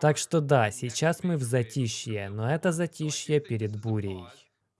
Так что да, сейчас мы в затишье, но это затишье перед бурей.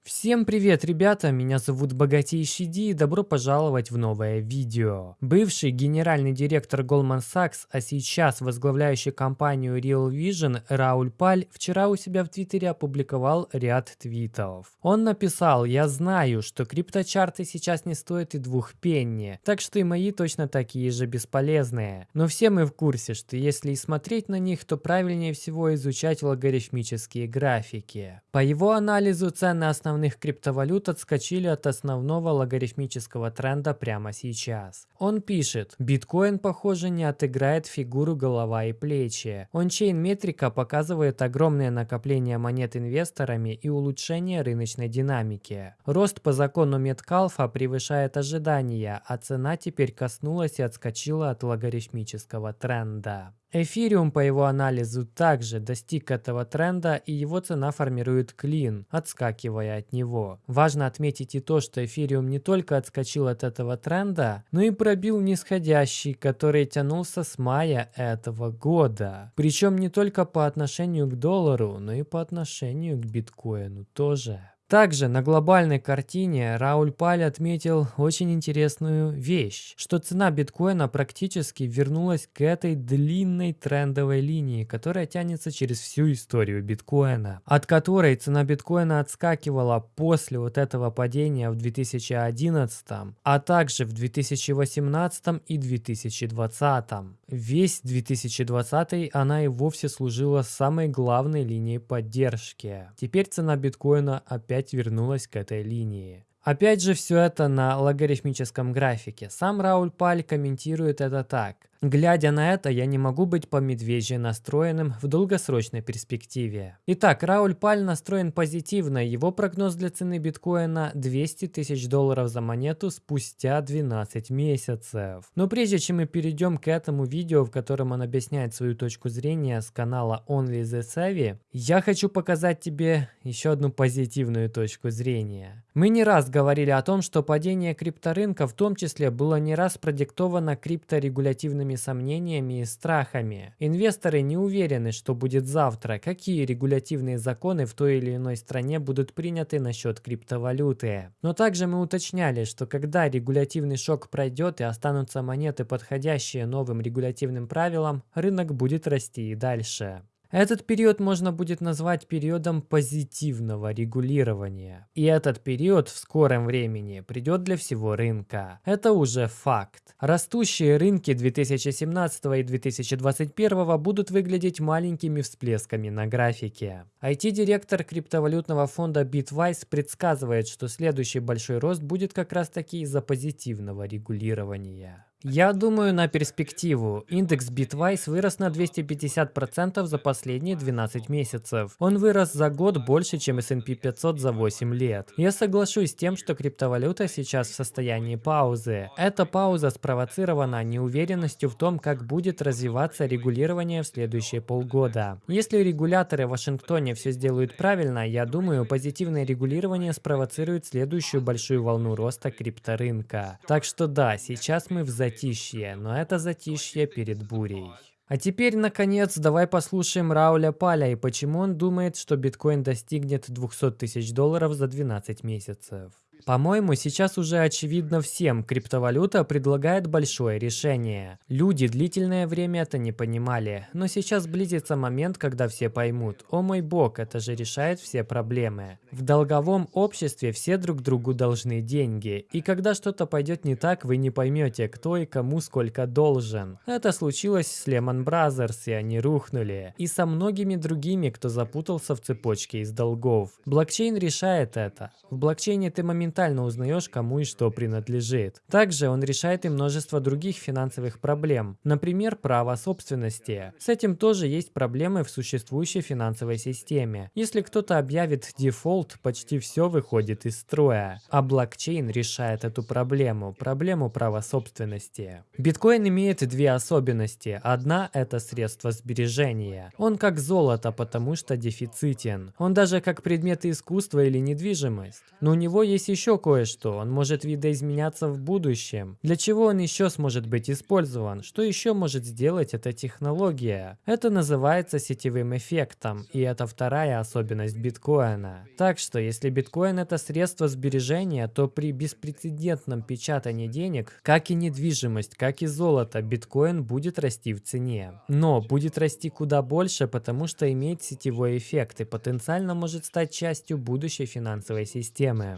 Всем привет, ребята! Меня зовут Богатейший Ди и добро пожаловать в новое видео. Бывший генеральный директор Goldman Sachs, а сейчас возглавляющий компанию Real Vision Рауль Паль вчера у себя в Твиттере опубликовал ряд твитов. Он написал, я знаю, что крипточарты сейчас не стоят и двух пенни, так что и мои точно такие же бесполезные. Но все мы в курсе, что если и смотреть на них, то правильнее всего изучать логарифмические графики. По его анализу цены основных основных криптовалют отскочили от основного логарифмического тренда прямо сейчас. Он пишет, биткоин, похоже, не отыграет фигуру голова и плечи. Ончейн метрика показывает огромное накопление монет инвесторами и улучшение рыночной динамики. Рост по закону Меткалфа превышает ожидания, а цена теперь коснулась и отскочила от логарифмического тренда. Эфириум по его анализу также достиг этого тренда и его цена формирует клин, отскакивая от него. Важно отметить и то, что эфириум не только отскочил от этого тренда, но и пробил нисходящий, который тянулся с мая этого года. Причем не только по отношению к доллару, но и по отношению к биткоину тоже. Также на глобальной картине Рауль Паль отметил очень интересную вещь, что цена биткоина практически вернулась к этой длинной трендовой линии, которая тянется через всю историю биткоина, от которой цена биткоина отскакивала после вот этого падения в 2011, а также в 2018 и 2020. Весь 2020 она и вовсе служила самой главной линией поддержки. Теперь цена биткоина опять опять вернулась к этой линии. Опять же все это на логарифмическом графике. Сам Рауль Паль комментирует это так. Глядя на это, я не могу быть по медвежье настроенным в долгосрочной перспективе. Итак, Рауль Паль настроен позитивно. Его прогноз для цены биткоина 200 тысяч долларов за монету спустя 12 месяцев. Но прежде чем мы перейдем к этому видео, в котором он объясняет свою точку зрения с канала Only the Savvy, я хочу показать тебе еще одну позитивную точку зрения. Мы не раз говорили о том, что падение крипторынка в том числе было не раз продиктовано крипторегулятивными разными сомнениями и страхами. Инвесторы не уверены, что будет завтра, какие регулятивные законы в той или иной стране будут приняты насчет криптовалюты. Но также мы уточняли, что когда регулятивный шок пройдет и останутся монеты, подходящие новым регулятивным правилам, рынок будет расти и дальше. Этот период можно будет назвать периодом позитивного регулирования. И этот период в скором времени придет для всего рынка. Это уже факт. Растущие рынки 2017 и 2021 будут выглядеть маленькими всплесками на графике. IT-директор криптовалютного фонда Bitwise предсказывает, что следующий большой рост будет как раз таки из-за позитивного регулирования. Я думаю на перспективу. Индекс Bitwise вырос на 250% за последние 12 месяцев. Он вырос за год больше, чем S&P 500 за 8 лет. Я соглашусь с тем, что криптовалюта сейчас в состоянии паузы. Эта пауза спровоцирована неуверенностью в том, как будет развиваться регулирование в следующие полгода. Если регуляторы в Вашингтоне все сделают правильно, я думаю, позитивное регулирование спровоцирует следующую большую волну роста крипторынка. Так что да, сейчас мы в затишье, но это затишье перед бурей. А теперь, наконец, давай послушаем Рауля Паля и почему он думает, что биткоин достигнет 200 тысяч долларов за 12 месяцев. По-моему, сейчас уже очевидно всем, криптовалюта предлагает большое решение. Люди длительное время это не понимали, но сейчас близится момент, когда все поймут, о мой бог, это же решает все проблемы. В долговом обществе все друг другу должны деньги, и когда что-то пойдет не так, вы не поймете, кто и кому сколько должен. Это случилось с Lehman Brothers, и они рухнули, и со многими другими, кто запутался в цепочке из долгов. Блокчейн решает это. В блокчейне ты моментально моментально узнаешь, кому и что принадлежит. Также он решает и множество других финансовых проблем, например, право собственности. С этим тоже есть проблемы в существующей финансовой системе. Если кто-то объявит дефолт, почти все выходит из строя. А блокчейн решает эту проблему, проблему права собственности. Биткоин имеет две особенности. Одна – это средство сбережения. Он как золото, потому что дефицитен. Он даже как предмет искусства или недвижимость. Но у него есть еще еще кое-что, он может видоизменяться в будущем. Для чего он еще сможет быть использован? Что еще может сделать эта технология? Это называется сетевым эффектом, и это вторая особенность биткоина. Так что, если биткоин это средство сбережения, то при беспрецедентном печатании денег, как и недвижимость, как и золото, биткоин будет расти в цене. Но будет расти куда больше, потому что имеет сетевой эффект и потенциально может стать частью будущей финансовой системы.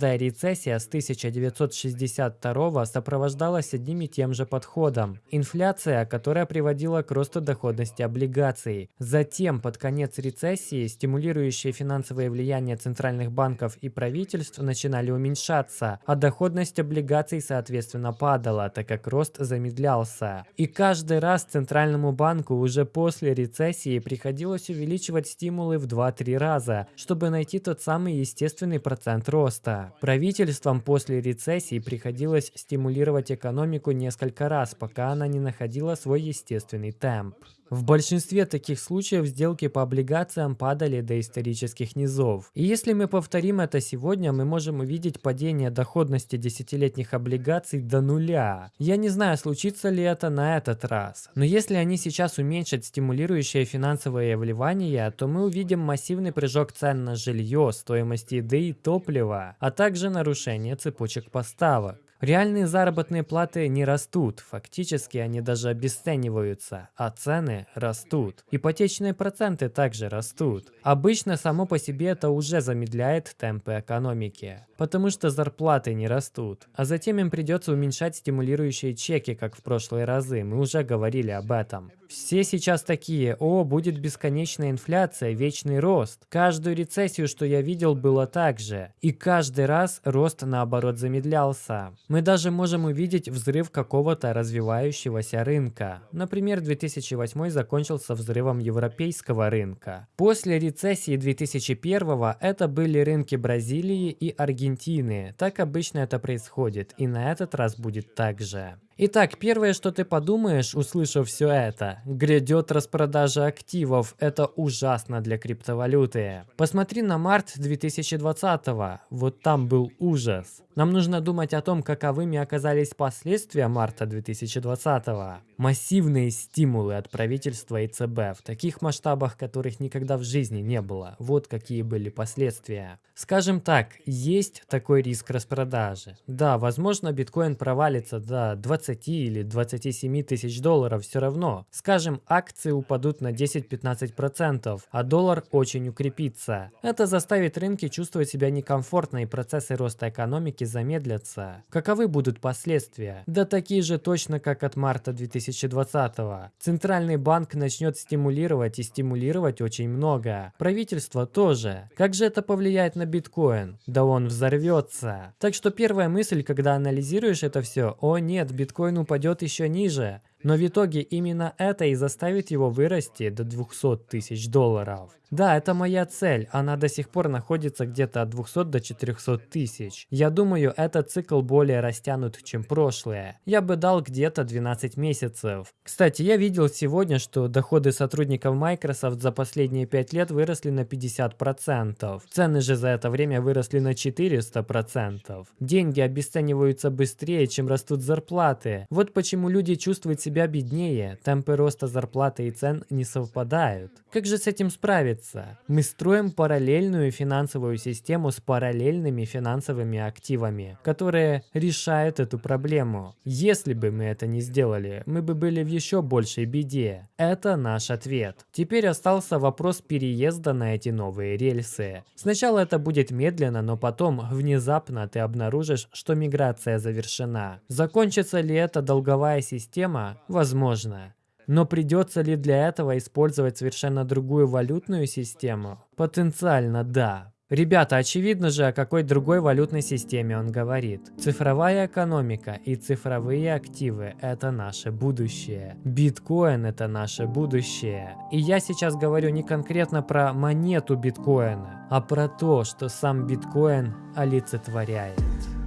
Каждая рецессия с 1962 сопровождалась одним и тем же подходом. Инфляция, которая приводила к росту доходности облигаций. Затем, под конец рецессии, стимулирующие финансовое влияние центральных банков и правительств начинали уменьшаться, а доходность облигаций соответственно падала, так как рост замедлялся. И каждый раз Центральному банку уже после рецессии приходилось увеличивать стимулы в 2-3 раза, чтобы найти тот самый естественный процент роста. Правительствам после рецессии приходилось стимулировать экономику несколько раз, пока она не находила свой естественный темп. В большинстве таких случаев сделки по облигациям падали до исторических низов. И если мы повторим это сегодня, мы можем увидеть падение доходности десятилетних облигаций до нуля. Я не знаю, случится ли это на этот раз. Но если они сейчас уменьшат стимулирующее финансовое вливание, то мы увидим массивный прыжок цен на жилье, стоимость еды и топлива, а также нарушение цепочек поставок. Реальные заработные платы не растут, фактически они даже обесцениваются, а цены растут. Ипотечные проценты также растут. Обычно само по себе это уже замедляет темпы экономики, потому что зарплаты не растут. А затем им придется уменьшать стимулирующие чеки, как в прошлые разы, мы уже говорили об этом. Все сейчас такие, о, будет бесконечная инфляция, вечный рост. Каждую рецессию, что я видел, было так же. И каждый раз рост наоборот замедлялся. Мы даже можем увидеть взрыв какого-то развивающегося рынка. Например, 2008 закончился взрывом европейского рынка. После рецессии 2001 это были рынки Бразилии и Аргентины. Так обычно это происходит, и на этот раз будет так же. Итак, первое, что ты подумаешь, услышав все это, грядет распродажа активов, это ужасно для криптовалюты. Посмотри на март 2020 -го. вот там был ужас. Нам нужно думать о том, каковыми оказались последствия марта 2020 -го. Массивные стимулы от правительства и ЦБ в таких масштабах, которых никогда в жизни не было. Вот какие были последствия. Скажем так, есть такой риск распродажи. Да, возможно биткоин провалится до 20 20 или 27 тысяч долларов все равно. Скажем, акции упадут на 10-15%, а доллар очень укрепится. Это заставит рынки чувствовать себя некомфортно и процессы роста экономики замедлятся. Каковы будут последствия? Да такие же точно, как от марта 2020 -го. Центральный банк начнет стимулировать и стимулировать очень много. Правительство тоже. Как же это повлияет на биткоин? Да он взорвется. Так что первая мысль, когда анализируешь это все, о нет, биткоин биткоин упадет еще ниже, но в итоге именно это и заставит его вырасти до 200 тысяч долларов. Да, это моя цель, она до сих пор находится где-то от 200 до 400 тысяч. Я думаю, этот цикл более растянут, чем прошлое. Я бы дал где-то 12 месяцев. Кстати, я видел сегодня, что доходы сотрудников Microsoft за последние 5 лет выросли на 50%. Цены же за это время выросли на 400%. Деньги обесцениваются быстрее, чем растут зарплаты. Вот почему люди чувствуют себя беднее, темпы роста зарплаты и цен не совпадают. Как же с этим справиться? Мы строим параллельную финансовую систему с параллельными финансовыми активами, которые решают эту проблему. Если бы мы это не сделали, мы бы были в еще большей беде. Это наш ответ. Теперь остался вопрос переезда на эти новые рельсы. Сначала это будет медленно, но потом внезапно ты обнаружишь, что миграция завершена. Закончится ли эта долговая система? Возможно. Но придется ли для этого использовать совершенно другую валютную систему? Потенциально да. Ребята, очевидно же, о какой другой валютной системе он говорит. Цифровая экономика и цифровые активы – это наше будущее. Биткоин – это наше будущее. И я сейчас говорю не конкретно про монету биткоина, а про то, что сам биткоин олицетворяет.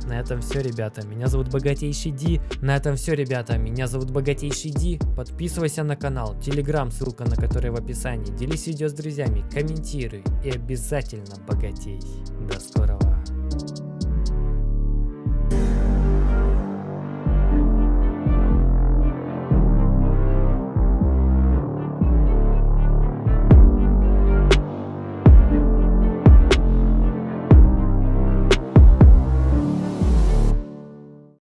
На этом все, ребята. Меня зовут Богатейший Ди. На этом все, ребята. Меня зовут Богатейший Ди. Подписывайся на канал, телеграм, ссылка на который в описании. Делись видео с друзьями, комментируй и обязательно богатей. До скорого.